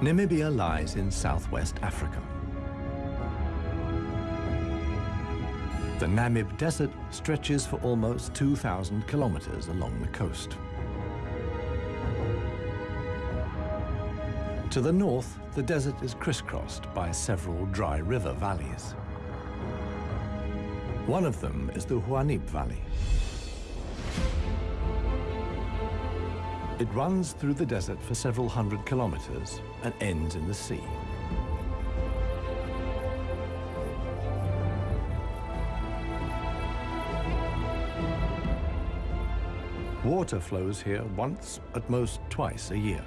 Namibia lies in southwest Africa. The Namib Desert stretches for almost 2,000 kilometers along the coast. To the north, the desert is crisscrossed by several dry river valleys. One of them is the Huanib Valley. It runs through the desert for several hundred kilometers and ends in the sea. Water flows here once, at most twice a year.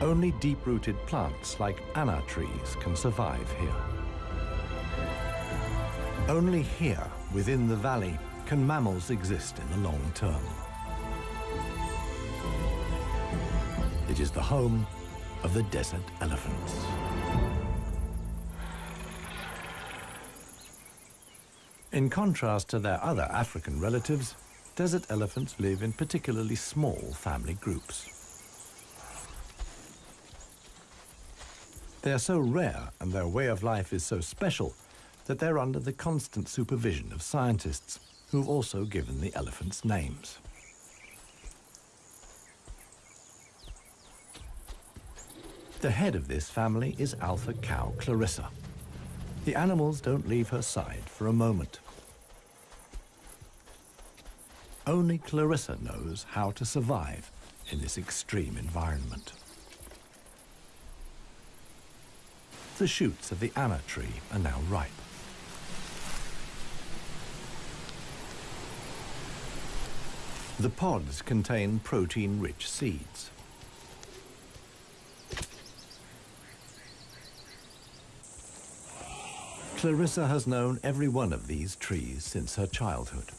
Only deep-rooted plants like ana trees can survive here. Only here, within the valley, can mammals exist in the long term. It is the home of the desert elephants. In contrast to their other African relatives, desert elephants live in particularly small family groups. They are so rare and their way of life is so special that they're under the constant supervision of scientists who've also given the elephants names. The head of this family is alpha cow Clarissa. The animals don't leave her side for a moment. Only Clarissa knows how to survive in this extreme environment. The shoots of the ana tree are now ripe. The pods contain protein-rich seeds. Clarissa has known every one of these trees since her childhood.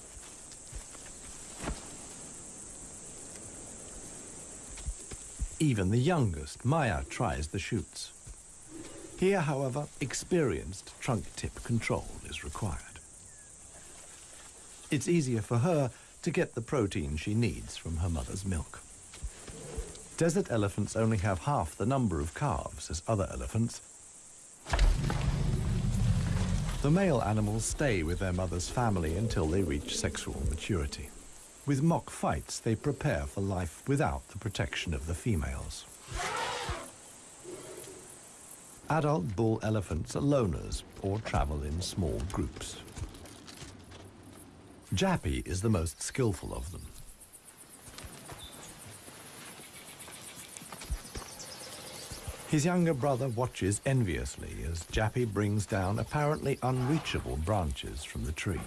Even the youngest, Maya, tries the shoots. Here, however, experienced trunk tip control is required. It's easier for her to get the protein she needs from her mother's milk. Desert elephants only have half the number of calves as other elephants. The male animals stay with their mother's family until they reach sexual maturity. With mock fights, they prepare for life without the protection of the females. Adult bull elephants are loners or travel in small groups. Jappy is the most skillful of them. His younger brother watches enviously as Jappy brings down apparently unreachable branches from the tree.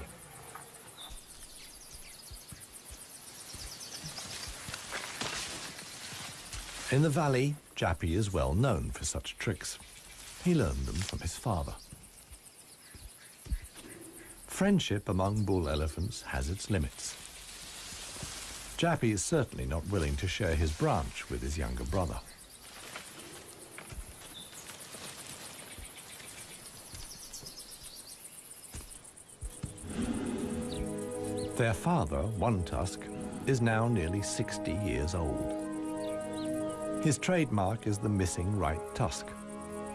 In the valley, Jappy is well known for such tricks. He learned them from his father. Friendship among bull elephants has its limits. Jappy is certainly not willing to share his branch with his younger brother. Their father, One Tusk, is now nearly 60 years old. His trademark is the missing right tusk,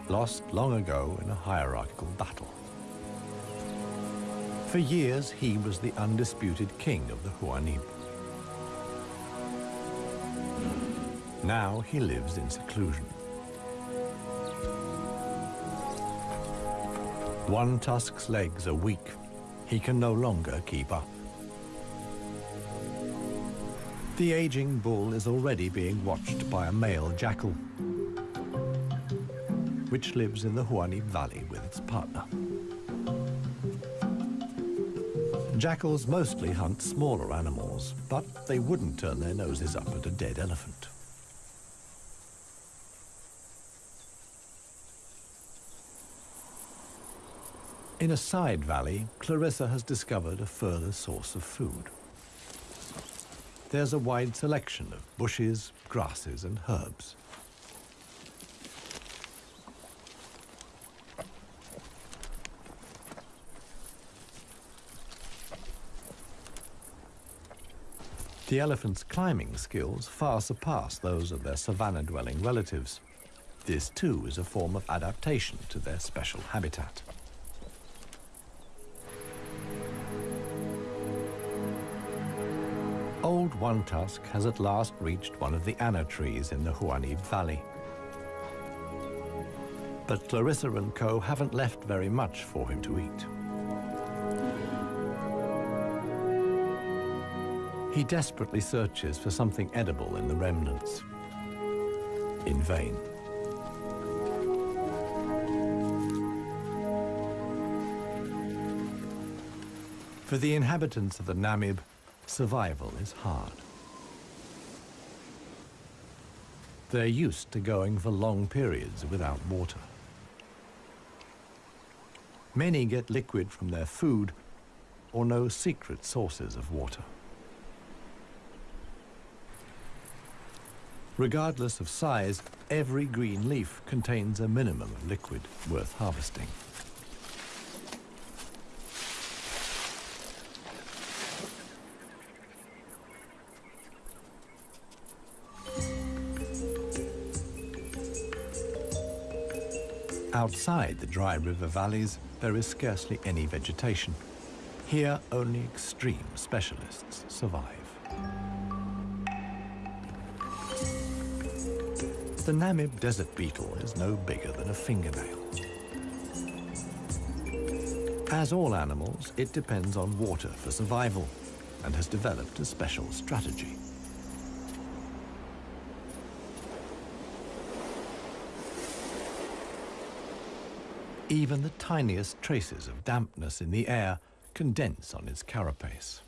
lost long ago in a hierarchical battle. For years, he was the undisputed king of the Huanib. Now he lives in seclusion. One tusk's legs are weak. He can no longer keep up. The aging bull is already being watched by a male jackal, which lives in the Huanib Valley with its partner. Jackals mostly hunt smaller animals, but they wouldn't turn their noses up at a dead elephant. In a side valley, Clarissa has discovered a further source of food. There's a wide selection of bushes, grasses and herbs. The elephants' climbing skills far surpass those of their savanna-dwelling relatives. This too is a form of adaptation to their special habitat. Old One Tusk has at last reached one of the ana trees in the Huanib Valley. But Clarissa and co haven't left very much for him to eat. He desperately searches for something edible in the remnants. In vain. For the inhabitants of the Namib, survival is hard. They're used to going for long periods without water. Many get liquid from their food or know secret sources of water. Regardless of size, every green leaf contains a minimum of liquid worth harvesting. Outside the dry river valleys, there is scarcely any vegetation. Here, only extreme specialists survive. The Namib desert beetle is no bigger than a fingernail. As all animals, it depends on water for survival and has developed a special strategy. Even the tiniest traces of dampness in the air condense on its carapace.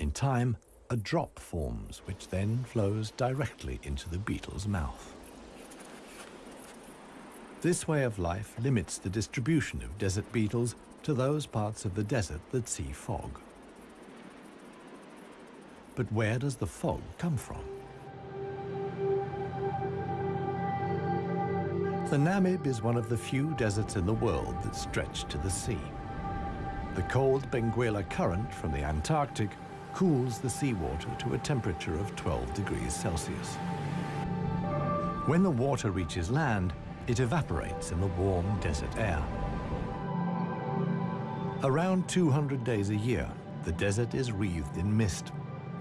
In time, a drop forms, which then flows directly into the beetle's mouth. This way of life limits the distribution of desert beetles to those parts of the desert that see fog. But where does the fog come from? The Namib is one of the few deserts in the world that stretch to the sea. The cold Benguela current from the Antarctic cools the seawater to a temperature of 12 degrees Celsius. When the water reaches land, it evaporates in the warm desert air. Around 200 days a year, the desert is wreathed in mist,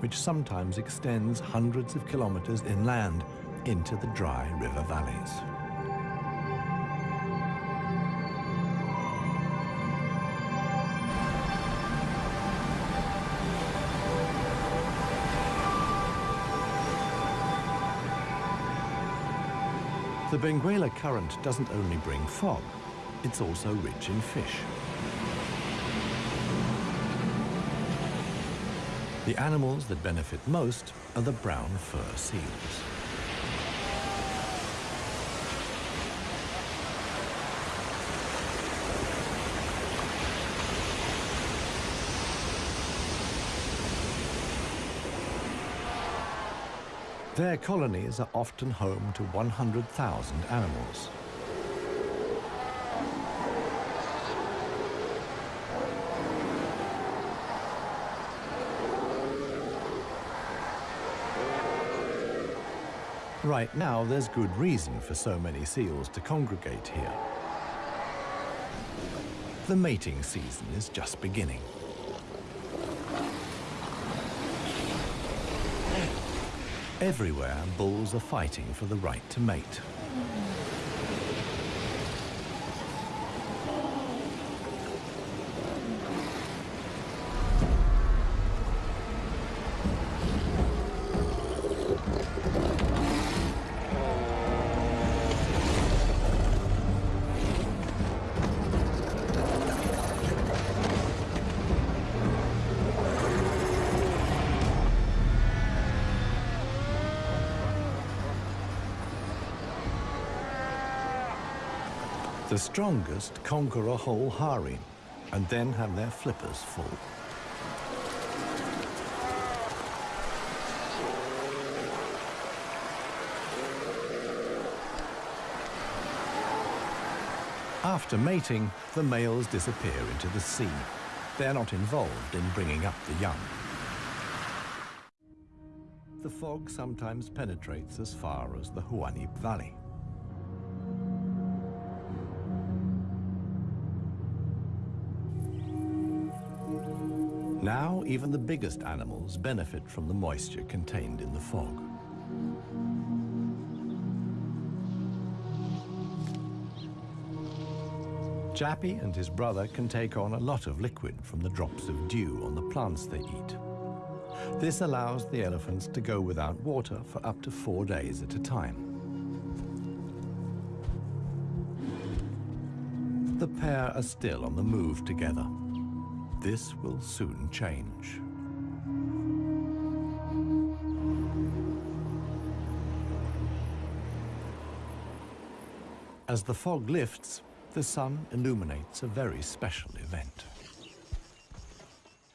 which sometimes extends hundreds of kilometers inland into the dry river valleys. The Benguela current doesn't only bring fog, it's also rich in fish. The animals that benefit most are the brown fur seals. Their colonies are often home to 100,000 animals. Right now, there's good reason for so many seals to congregate here. The mating season is just beginning. Everywhere, bulls are fighting for the right to mate. The strongest conquer a whole harem and then have their flippers full. After mating, the males disappear into the sea. they're not involved in bringing up the young. The fog sometimes penetrates as far as the Huanib Valley. Now, even the biggest animals benefit from the moisture contained in the fog. Jappy and his brother can take on a lot of liquid from the drops of dew on the plants they eat. This allows the elephants to go without water for up to four days at a time. The pair are still on the move together. This will soon change. As the fog lifts, the sun illuminates a very special event.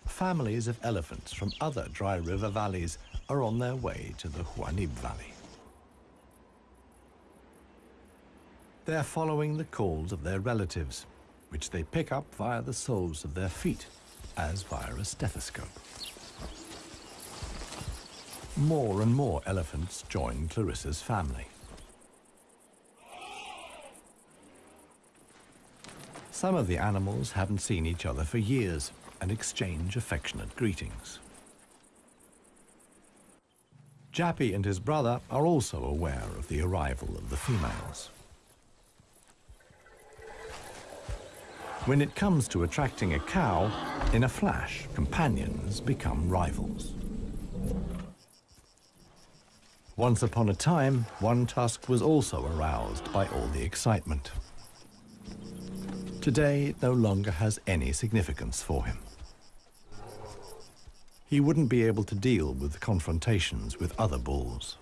Families of elephants from other dry river valleys are on their way to the Huanib Valley. They're following the calls of their relatives which they pick up via the soles of their feet, as via a stethoscope. More and more elephants join Clarissa's family. Some of the animals haven't seen each other for years and exchange affectionate greetings. Jappy and his brother are also aware of the arrival of the females. When it comes to attracting a cow, in a flash, companions become rivals. Once upon a time, one tusk was also aroused by all the excitement. Today, it no longer has any significance for him. He wouldn't be able to deal with confrontations with other bulls.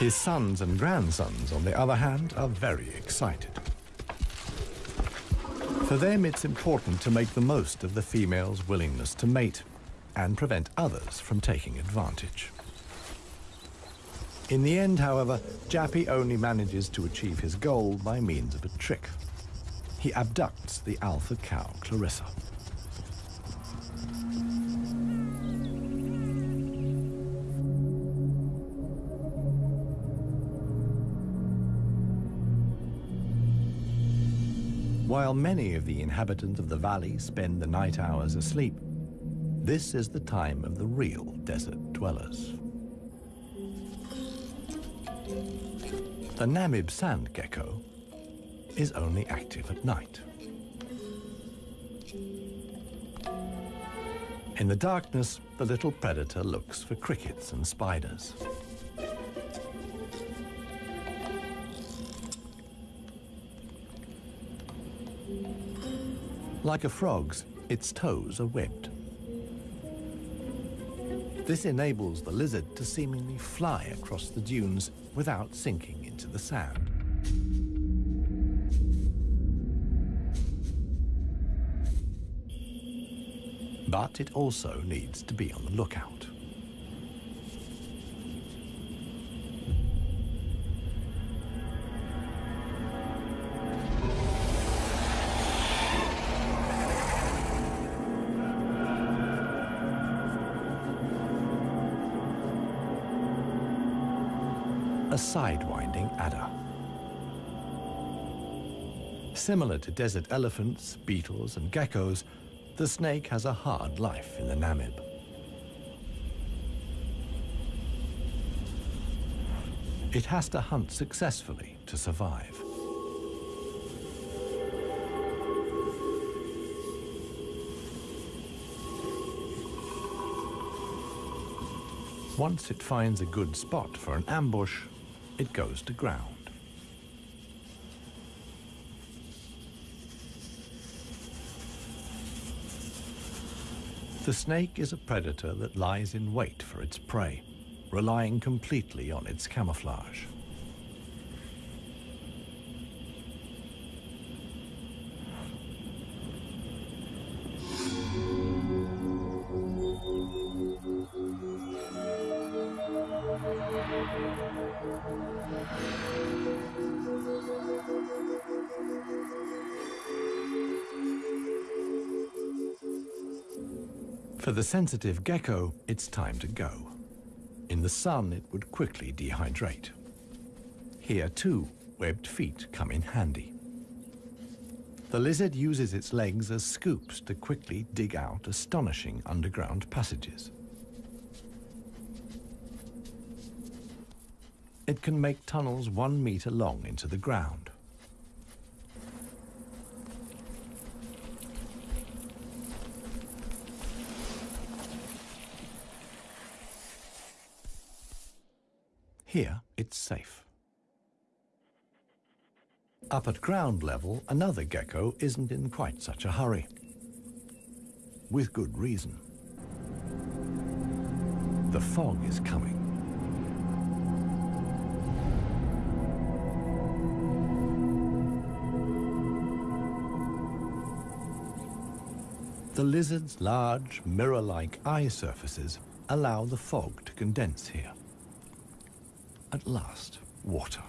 His sons and grandsons, on the other hand, are very excited. For them, it's important to make the most of the female's willingness to mate and prevent others from taking advantage. In the end, however, Jappy only manages to achieve his goal by means of a trick. He abducts the alpha cow, Clarissa. While many of the inhabitants of the valley spend the night hours asleep, this is the time of the real desert dwellers. The Namib sand gecko is only active at night. In the darkness, the little predator looks for crickets and spiders. Like a frog's, its toes are webbed. This enables the lizard to seemingly fly across the dunes without sinking into the sand. But it also needs to be on the lookout. Similar to desert elephants, beetles, and geckos, the snake has a hard life in the Namib. It has to hunt successfully to survive. Once it finds a good spot for an ambush, it goes to ground. The snake is a predator that lies in wait for its prey, relying completely on its camouflage. For the sensitive gecko, it's time to go. In the sun, it would quickly dehydrate. Here, too, webbed feet come in handy. The lizard uses its legs as scoops to quickly dig out astonishing underground passages. It can make tunnels one meter long into the ground. Here, it's safe. Up at ground level, another gecko isn't in quite such a hurry. With good reason. The fog is coming. The lizard's large, mirror-like eye surfaces allow the fog to condense here. At last, water.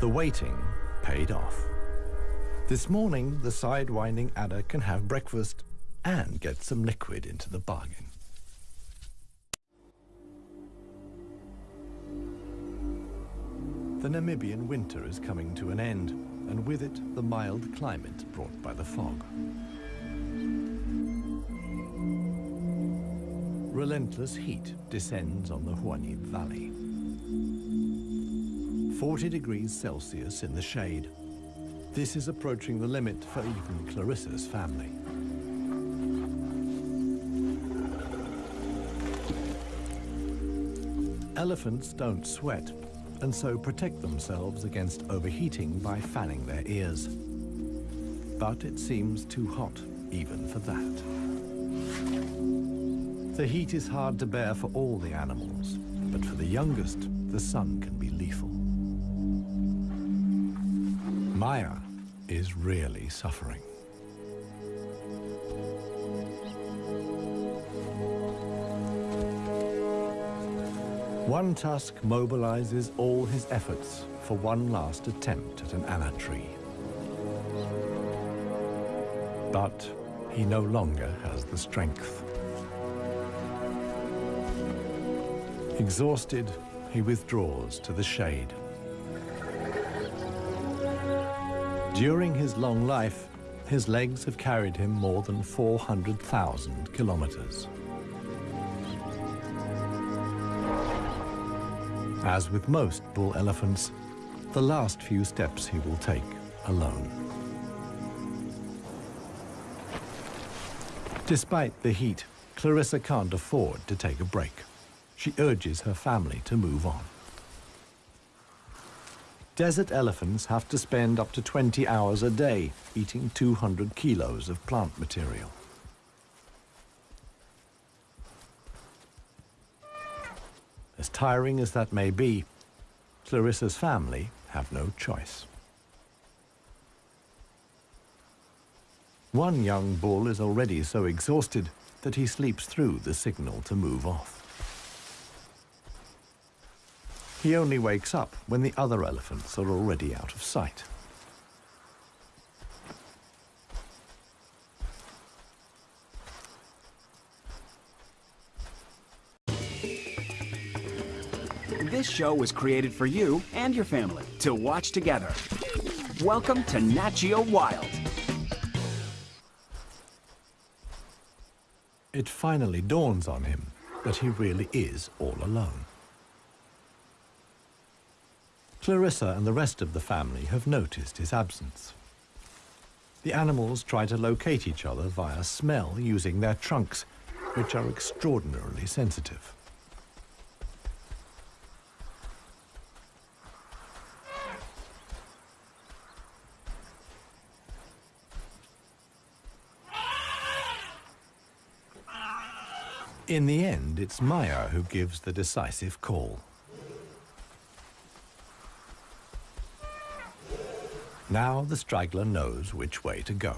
The waiting paid off. This morning, the side-winding adder can have breakfast and get some liquid into the bargain. The Namibian winter is coming to an end, and with it, the mild climate brought by the fog. Relentless heat descends on the Huanib Valley. 40 degrees Celsius in the shade. This is approaching the limit for even Clarissa's family. Elephants don't sweat, and so protect themselves against overheating by fanning their ears. But it seems too hot, even for that. The heat is hard to bear for all the animals, but for the youngest, the sun can be lethal. Maya is really suffering. One tusk mobilizes all his efforts for one last attempt at an ana tree. But he no longer has the strength. Exhausted, he withdraws to the shade. During his long life, his legs have carried him more than 400,000 kilometers. As with most bull elephants, the last few steps he will take alone. Despite the heat, Clarissa can't afford to take a break. She urges her family to move on. Desert elephants have to spend up to 20 hours a day eating 200 kilos of plant material. Tiring as that may be, Clarissa's family have no choice. One young bull is already so exhausted that he sleeps through the signal to move off. He only wakes up when the other elephants are already out of sight. Show was created for you and your family to watch together. Welcome to Nat Geo Wild. It finally dawns on him that he really is all alone. Clarissa and the rest of the family have noticed his absence. The animals try to locate each other via smell using their trunks, which are extraordinarily sensitive. In the end, it's Maya who gives the decisive call. Now the straggler knows which way to go.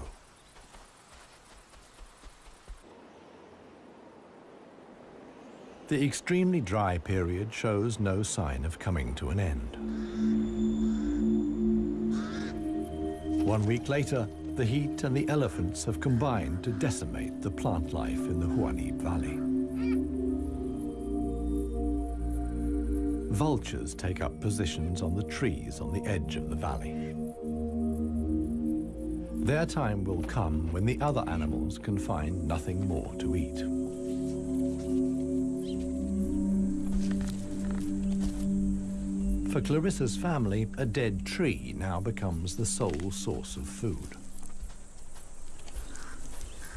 The extremely dry period shows no sign of coming to an end. One week later, the heat and the elephants have combined to decimate the plant life in the Huanib Valley. Vultures take up positions on the trees on the edge of the valley. Their time will come when the other animals can find nothing more to eat. For Clarissa's family, a dead tree now becomes the sole source of food.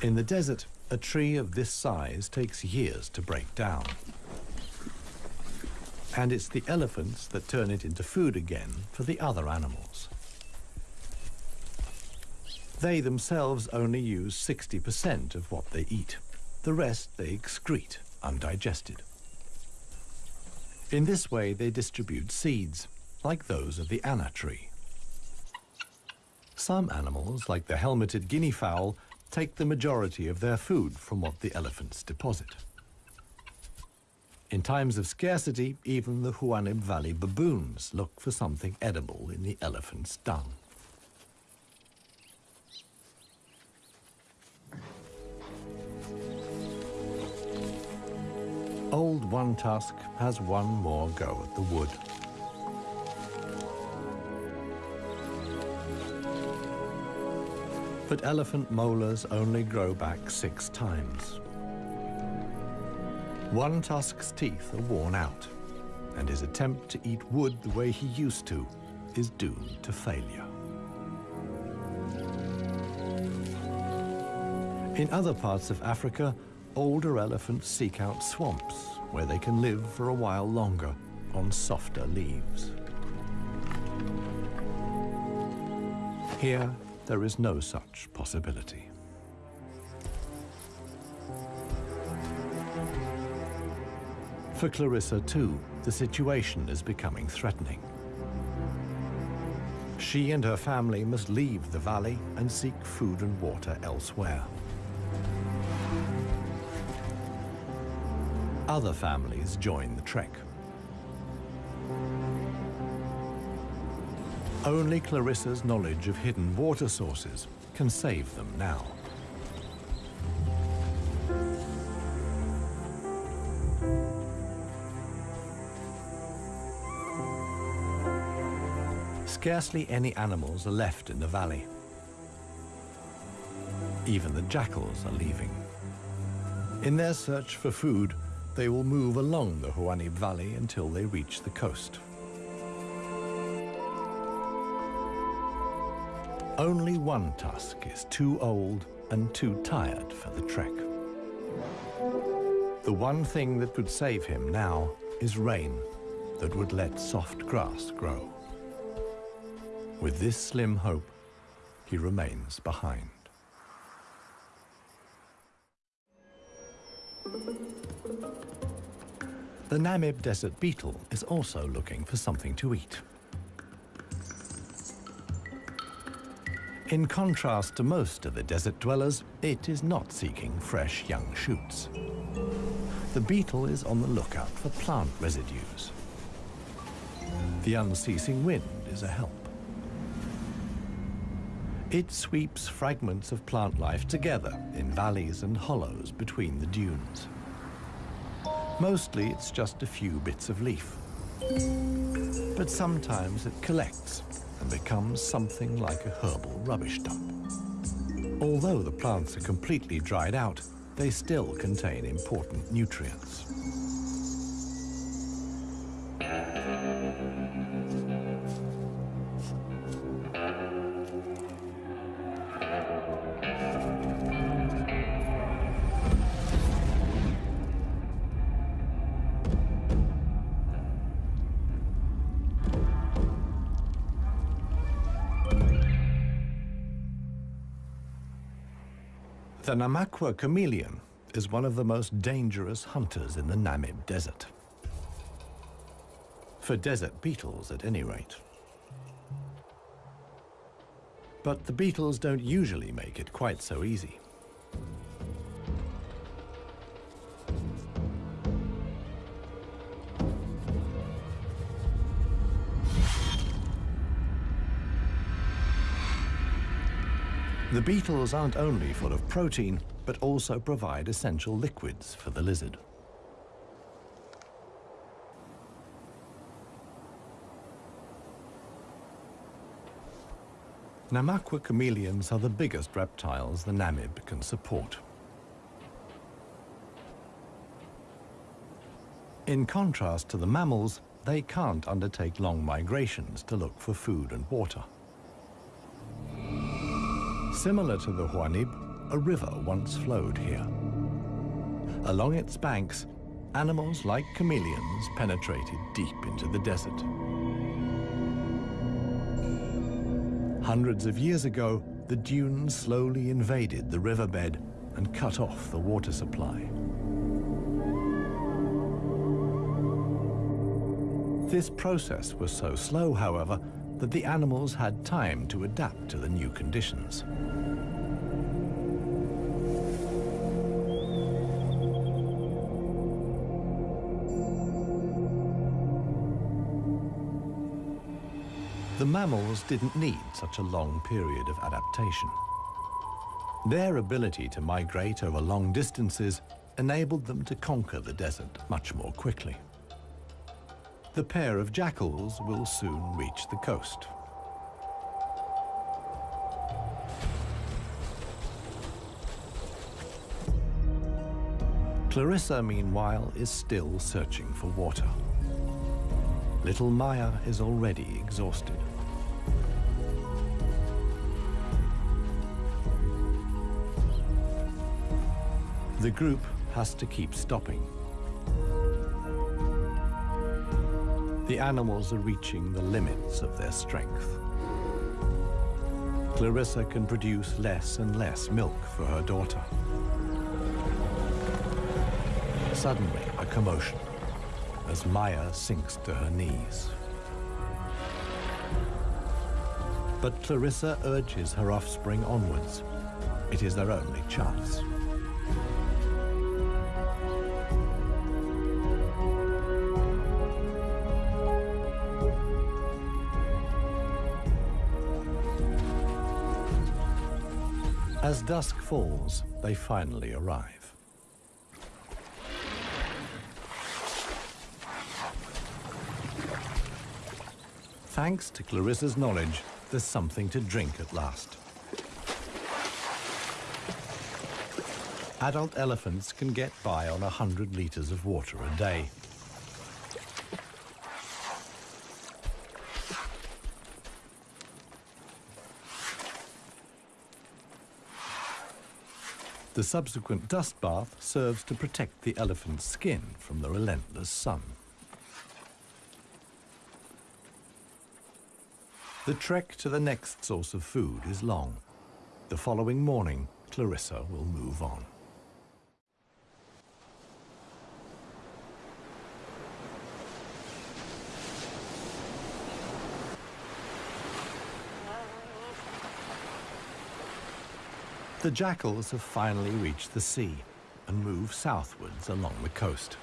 In the desert, a tree of this size takes years to break down. And it's the elephants that turn it into food again for the other animals. They themselves only use 60% of what they eat. The rest they excrete undigested. In this way, they distribute seeds, like those of the ana tree. Some animals, like the helmeted guinea fowl, take the majority of their food from what the elephants deposit. In times of scarcity, even the Huanib Valley baboons look for something edible in the elephant's dung. Old One Tusk has one more go at the wood. But elephant molars only grow back six times. One Tusk's teeth are worn out, and his attempt to eat wood the way he used to is doomed to failure. In other parts of Africa, older elephants seek out swamps where they can live for a while longer on softer leaves. Here, there is no such possibility. For Clarissa, too, the situation is becoming threatening. She and her family must leave the valley and seek food and water elsewhere. Other families join the trek. Only Clarissa's knowledge of hidden water sources can save them now. Scarcely any animals are left in the valley. Even the jackals are leaving. In their search for food, they will move along the Huanib Valley until they reach the coast. Only one tusk is too old and too tired for the trek. The one thing that could save him now is rain that would let soft grass grow. With this slim hope, he remains behind. The Namib desert beetle is also looking for something to eat. In contrast to most of the desert dwellers, it is not seeking fresh young shoots. The beetle is on the lookout for plant residues. The unceasing wind is a help. It sweeps fragments of plant life together in valleys and hollows between the dunes. Mostly it's just a few bits of leaf. But sometimes it collects and becomes something like a herbal rubbish dump. Although the plants are completely dried out, they still contain important nutrients. The Namaqua chameleon is one of the most dangerous hunters in the Namib Desert. For desert beetles, at any rate. But the beetles don't usually make it quite so easy. The beetles aren't only full of protein, but also provide essential liquids for the lizard. Namaqua chameleons are the biggest reptiles the Namib can support. In contrast to the mammals, they can't undertake long migrations to look for food and water. Similar to the Huanib, a river once flowed here. Along its banks, animals like chameleons penetrated deep into the desert. Hundreds of years ago, the dunes slowly invaded the riverbed and cut off the water supply. This process was so slow, however, that the animals had time to adapt to the new conditions. The mammals didn't need such a long period of adaptation. Their ability to migrate over long distances enabled them to conquer the desert much more quickly the pair of jackals will soon reach the coast. Clarissa, meanwhile, is still searching for water. Little Maya is already exhausted. The group has to keep stopping. The animals are reaching the limits of their strength. Clarissa can produce less and less milk for her daughter. Suddenly, a commotion as Maya sinks to her knees. But Clarissa urges her offspring onwards. It is their only chance. As dusk falls, they finally arrive. Thanks to Clarissa's knowledge, there's something to drink at last. Adult elephants can get by on 100 litres of water a day. The subsequent dust bath serves to protect the elephant's skin from the relentless sun. The trek to the next source of food is long. The following morning, Clarissa will move on. The jackals have finally reached the sea and move southwards along the coast.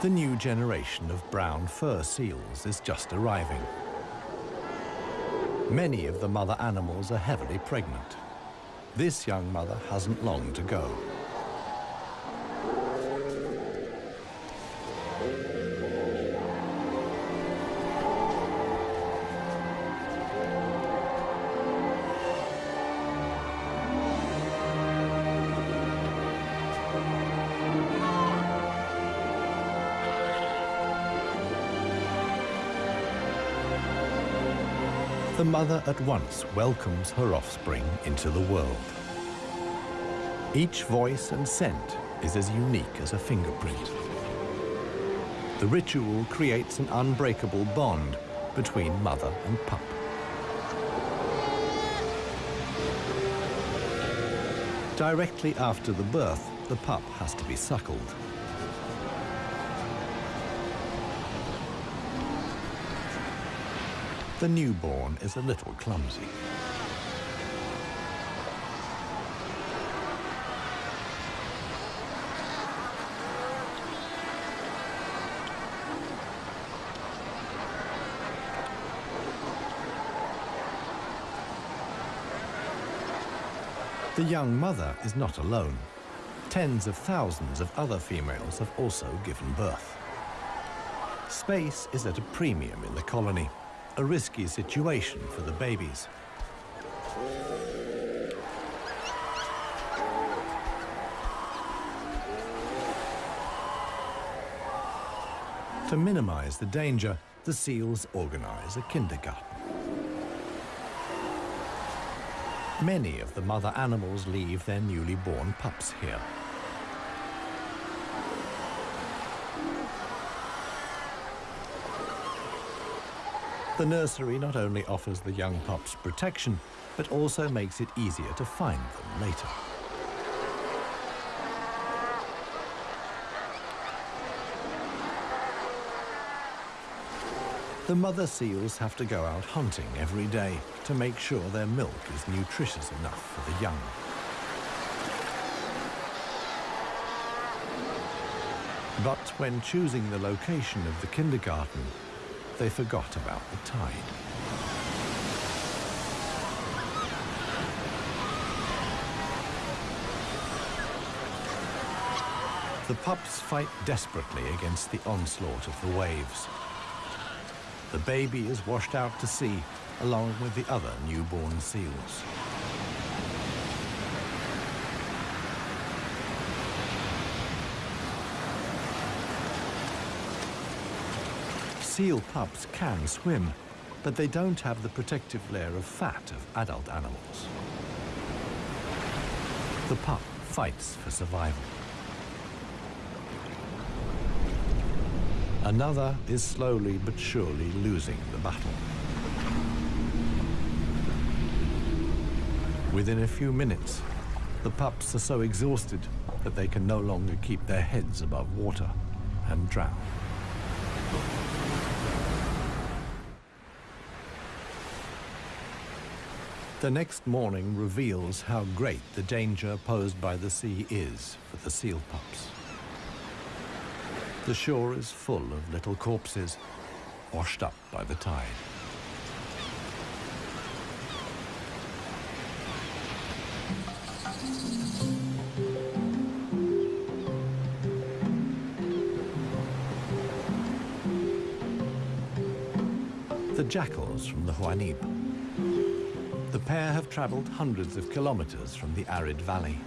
The new generation of brown fur seals is just arriving. Many of the mother animals are heavily pregnant. This young mother hasn't long to go. The mother at once welcomes her offspring into the world. Each voice and scent is as unique as a fingerprint. The ritual creates an unbreakable bond between mother and pup. Directly after the birth, the pup has to be suckled. The newborn is a little clumsy. The young mother is not alone. Tens of thousands of other females have also given birth. Space is at a premium in the colony, a risky situation for the babies. To minimize the danger, the seals organize a kindergarten. Many of the mother animals leave their newly born pups here. The nursery not only offers the young pups protection, but also makes it easier to find them later. The mother seals have to go out hunting every day to make sure their milk is nutritious enough for the young. But when choosing the location of the kindergarten, they forgot about the tide. The pups fight desperately against the onslaught of the waves. The baby is washed out to sea along with the other newborn seals. Seal pups can swim, but they don't have the protective layer of fat of adult animals. The pup fights for survival. Another is slowly but surely losing the battle. Within a few minutes, the pups are so exhausted that they can no longer keep their heads above water and drown. The next morning reveals how great the danger posed by the sea is for the seal pups. The shore is full of little corpses, washed up by the tide. The jackals from the Huanib. The pair have traveled hundreds of kilometers from the arid valley.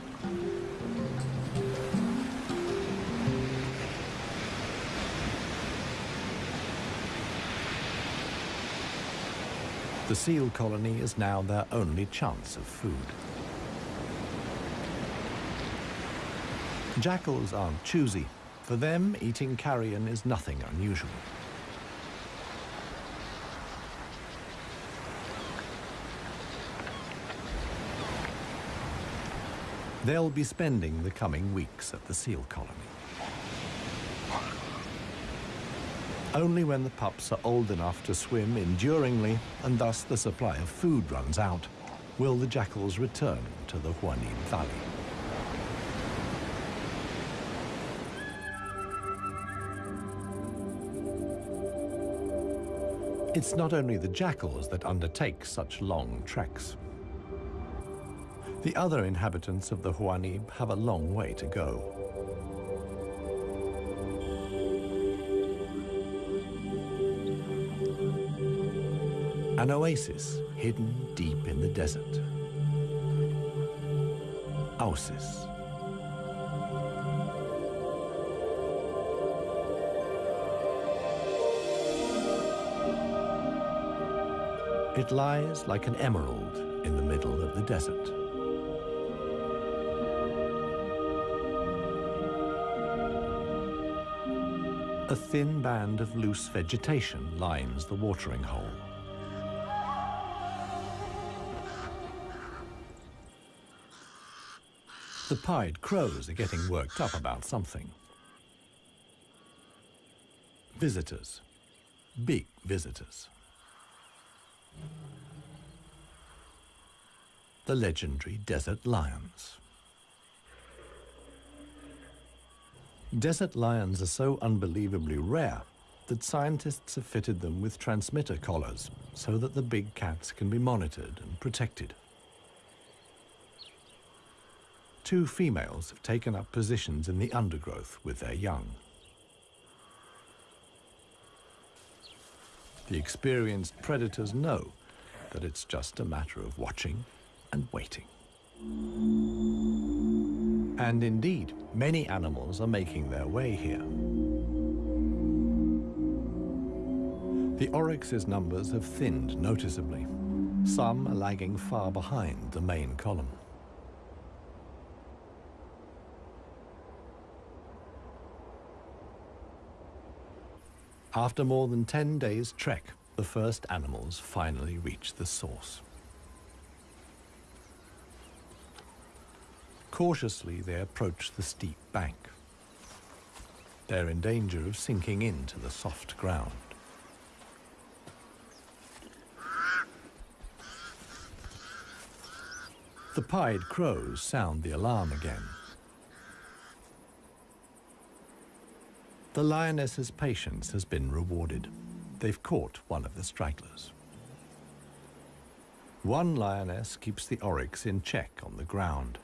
The seal colony is now their only chance of food. Jackals aren't choosy. For them, eating carrion is nothing unusual. They'll be spending the coming weeks at the seal colony. Only when the pups are old enough to swim enduringly and thus the supply of food runs out will the jackals return to the Huanib Valley. It's not only the jackals that undertake such long treks. The other inhabitants of the Huanib have a long way to go. An oasis hidden deep in the desert. Ausis. It lies like an emerald in the middle of the desert. A thin band of loose vegetation lines the watering hole. The pied crows are getting worked up about something. Visitors. Big visitors. The legendary desert lions. Desert lions are so unbelievably rare that scientists have fitted them with transmitter collars so that the big cats can be monitored and protected. Two females have taken up positions in the undergrowth with their young. The experienced predators know that it's just a matter of watching and waiting. And indeed, many animals are making their way here. The oryx's numbers have thinned noticeably. Some are lagging far behind the main column. After more than 10 days' trek, the first animals finally reach the source. Cautiously, they approach the steep bank. They're in danger of sinking into the soft ground. The pied crows sound the alarm again. The lioness's patience has been rewarded. They've caught one of the stragglers. One lioness keeps the oryx in check on the ground.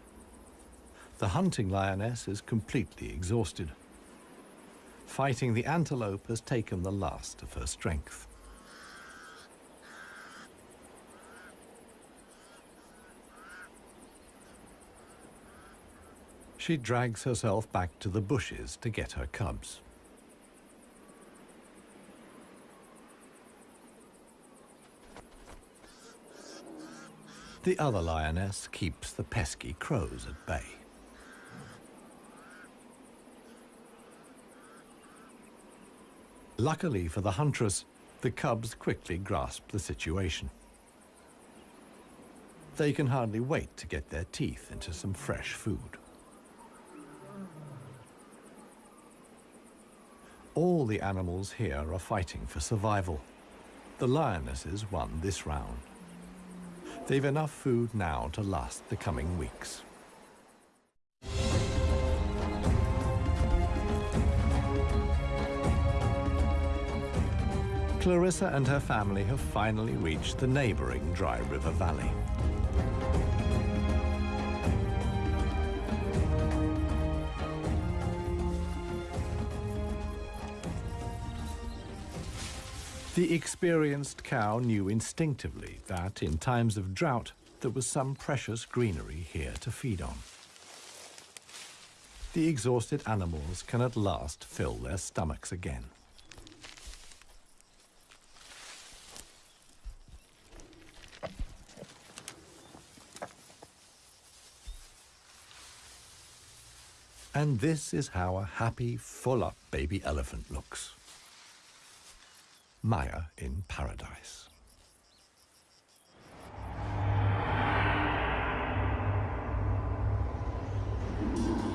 The hunting lioness is completely exhausted. Fighting the antelope has taken the last of her strength. She drags herself back to the bushes to get her cubs. The other lioness keeps the pesky crows at bay. Luckily for the huntress, the cubs quickly grasp the situation. They can hardly wait to get their teeth into some fresh food. All the animals here are fighting for survival. The lionesses won this round. They've enough food now to last the coming weeks. Clarissa and her family have finally reached the neighboring Dry River Valley. The experienced cow knew instinctively that in times of drought, there was some precious greenery here to feed on. The exhausted animals can at last fill their stomachs again. And this is how a happy, full-up baby elephant looks. Maya in paradise.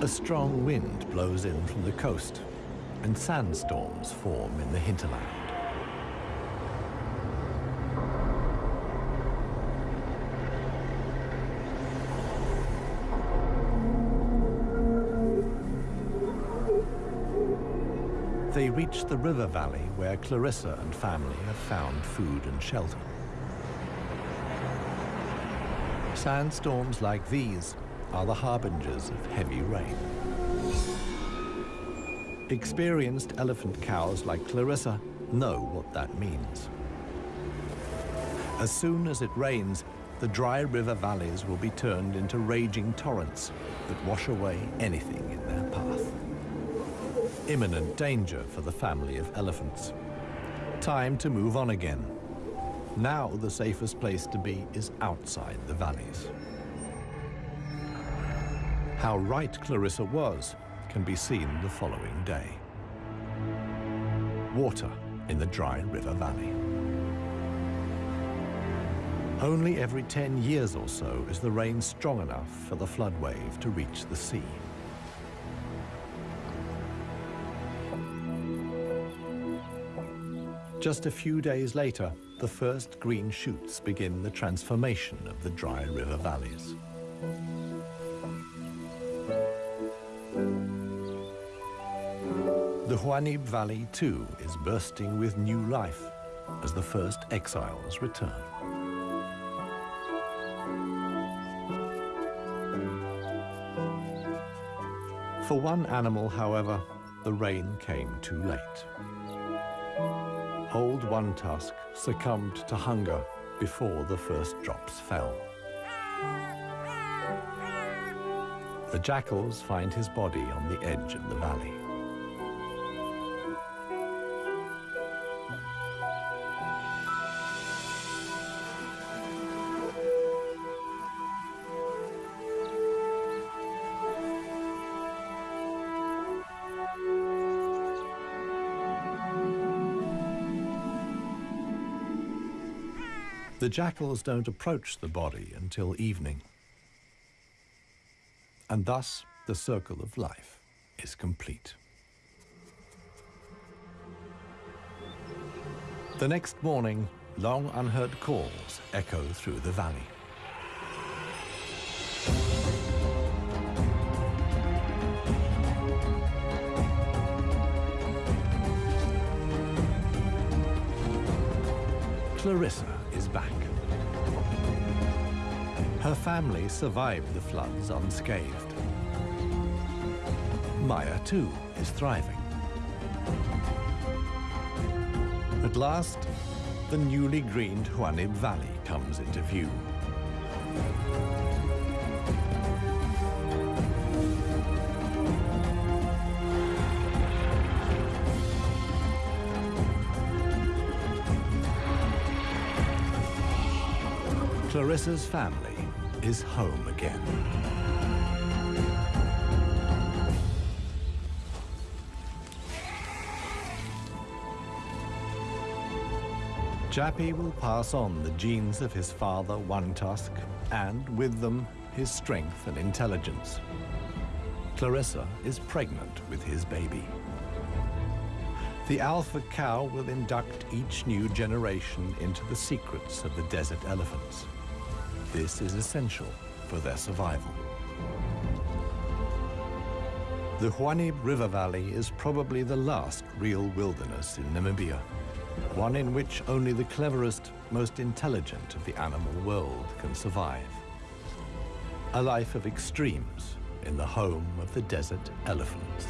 A strong wind blows in from the coast, and sandstorms form in the hinterland. They reach the river valley where Clarissa and family have found food and shelter. Sandstorms like these are the harbingers of heavy rain. Experienced elephant cows like Clarissa know what that means. As soon as it rains, the dry river valleys will be turned into raging torrents that wash away anything in their path imminent danger for the family of elephants. Time to move on again. Now the safest place to be is outside the valleys. How right Clarissa was can be seen the following day. Water in the dry river valley. Only every 10 years or so is the rain strong enough for the flood wave to reach the sea. Just a few days later, the first green shoots begin the transformation of the dry river valleys. The Huanib Valley, too, is bursting with new life as the first exiles return. For one animal, however, the rain came too late. Old One Tusk succumbed to hunger before the first drops fell. The jackals find his body on the edge of the valley. Jackals don't approach the body until evening. And thus, the circle of life is complete. The next morning, long unheard calls echo through the valley. Clarissa family survived the floods unscathed. Maya, too, is thriving. At last, the newly greened Huanib Valley comes into view. Clarissa's family is home again. Jappy will pass on the genes of his father, One Tusk, and with them, his strength and intelligence. Clarissa is pregnant with his baby. The alpha cow will induct each new generation into the secrets of the desert elephants. This is essential for their survival. The Huanib River Valley is probably the last real wilderness in Namibia, one in which only the cleverest, most intelligent of the animal world can survive. A life of extremes in the home of the desert elephants.